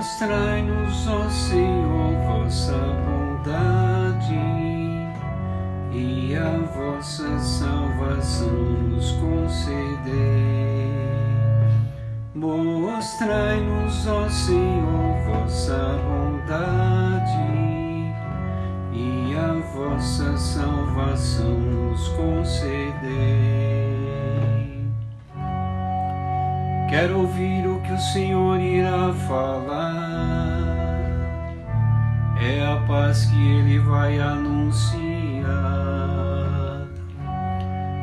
Mostrai-nos, ó Senhor, vossa bondade e a vossa salvação nos concedei. Mostrai-nos, ó Senhor, vossa Quero ouvir o que o Senhor irá falar. É a paz que Ele vai anunciar.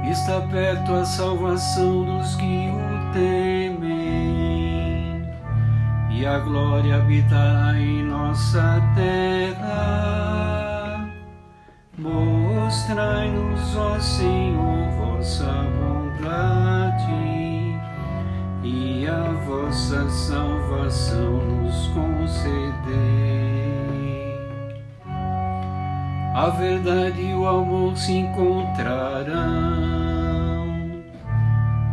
Está perto a salvação dos que o temem, e a glória habitará em nossa terra. Mostrai-nos, ó Senhor, vossa bondade e a vossa salvação nos concedei. A verdade e o amor se encontrarão,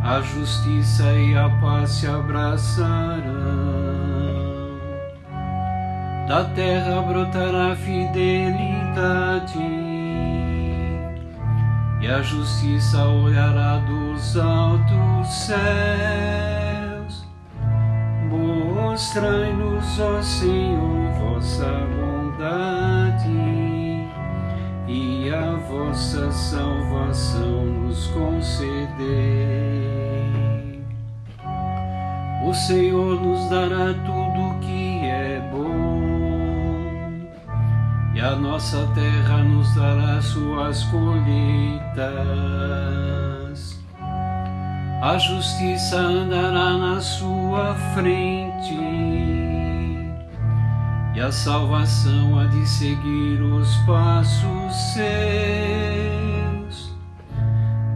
a justiça e a paz se abraçarão. Da terra brotará fidelidade e a justiça olhará dos altos céus. Mostrai-nos, ó Senhor, vossa bondade e a vossa salvação nos concedei. O Senhor nos dará tudo o que é bom e a nossa terra nos dará suas colheitas. A justiça andará na sua frente e a salvação há de seguir os passos seus.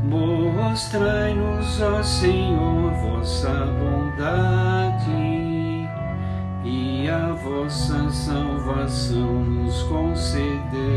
Mostrai-nos, ó Senhor, vossa bondade e a vossa salvação nos conceder.